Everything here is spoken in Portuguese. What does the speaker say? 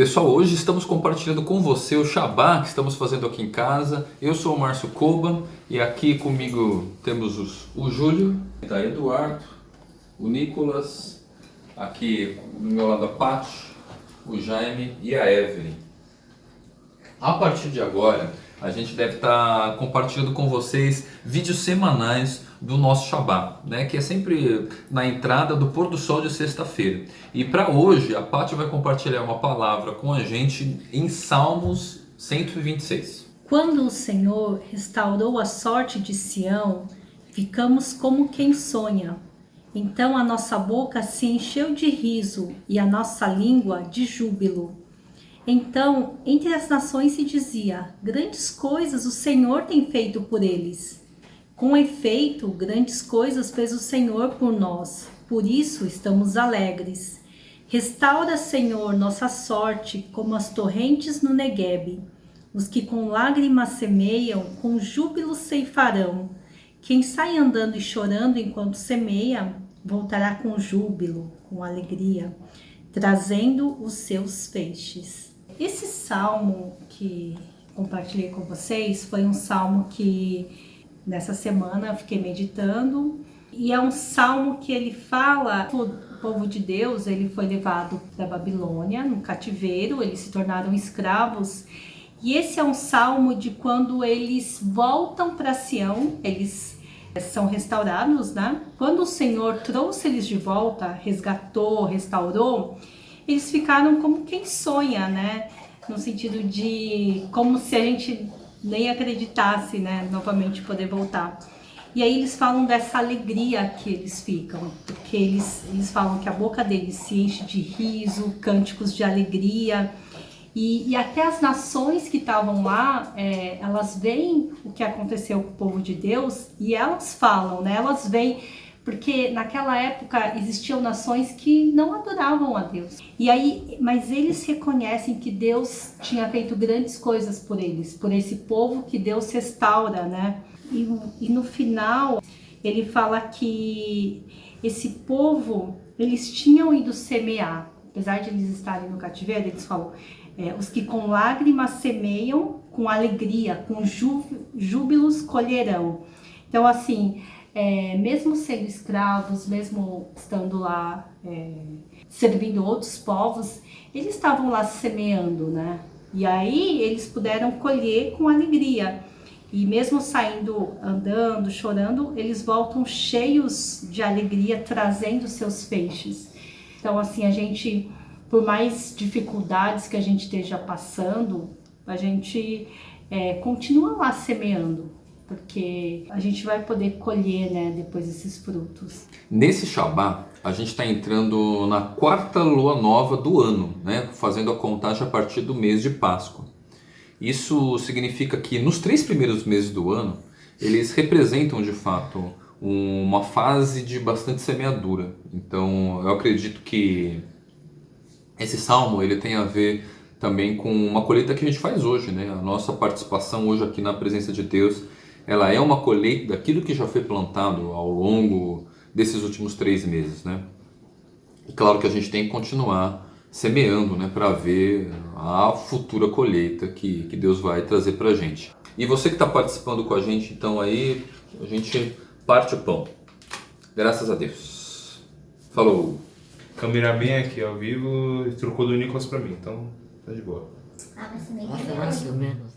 Pessoal, hoje estamos compartilhando com você o Shabá que estamos fazendo aqui em casa. Eu sou o Márcio Koba e aqui comigo temos os, o Júlio, tá Eduardo, o Nicolas, aqui do meu lado a Paty, o Jaime e a Evelyn. A partir de agora, a gente deve estar compartilhando com vocês vídeos semanais do nosso Shabá, né, que é sempre na entrada do pôr do sol de sexta-feira. E para hoje, a Paty vai compartilhar uma palavra com a gente em Salmos 126. Quando o Senhor restaurou a sorte de Sião, ficamos como quem sonha. Então a nossa boca se encheu de riso e a nossa língua de júbilo. Então, entre as nações se dizia: Grandes coisas o Senhor tem feito por eles. Com efeito, grandes coisas fez o Senhor por nós, por isso estamos alegres. Restaura, Senhor, nossa sorte, como as torrentes no Neguebe. Os que com lágrimas semeiam, com júbilo ceifarão. Quem sai andando e chorando enquanto semeia, voltará com júbilo, com alegria, trazendo os seus feixes. Esse salmo que compartilhei com vocês foi um salmo que nessa semana fiquei meditando. E é um salmo que ele fala o povo de Deus ele foi levado da Babilônia no cativeiro eles se tornaram escravos. E esse é um salmo de quando eles voltam para Sião eles são restaurados né? Quando o Senhor trouxe eles de volta resgatou restaurou eles ficaram como quem sonha né? No sentido de como se a gente nem acreditasse, né, novamente poder voltar. E aí eles falam dessa alegria que eles ficam, porque eles, eles falam que a boca deles se enche de riso, cânticos de alegria, e, e até as nações que estavam lá, é, elas veem o que aconteceu com o povo de Deus e elas falam, né, elas veem porque naquela época existiam nações que não adoravam a Deus. E aí, mas eles reconhecem que Deus tinha feito grandes coisas por eles, por esse povo que Deus restaura, né? E, e no final ele fala que esse povo eles tinham ido semear, apesar de eles estarem no cativeiro, eles falam é, os que com lágrimas semeiam, com alegria, com júbilos colherão. Então assim é, mesmo sendo escravos, mesmo estando lá é, servindo outros povos, eles estavam lá semeando, né? E aí eles puderam colher com alegria. E mesmo saindo, andando, chorando, eles voltam cheios de alegria, trazendo seus feixes. Então, assim, a gente, por mais dificuldades que a gente esteja passando, a gente é, continua lá semeando, porque a gente vai poder colher né, depois esses frutos. Nesse Shabá, a gente está entrando na quarta lua nova do ano, né, fazendo a contagem a partir do mês de Páscoa. Isso significa que nos três primeiros meses do ano, eles representam de fato uma fase de bastante semeadura. Então eu acredito que esse salmo ele tem a ver também com uma colheita que a gente faz hoje, né? A nossa participação hoje aqui na presença de Deus ela é uma colheita daquilo que já foi plantado ao longo desses últimos três meses, né? E claro que a gente tem que continuar semeando, né, para ver a futura colheita que, que Deus vai trazer para a gente. E você que está participando com a gente, então aí, a gente parte o pão. Graças a Deus. Falou! Câmera bem aqui ao vivo e trocou do Nicolas para mim, então tá de boa. Ah, mas também. Nossa, mais ou menos.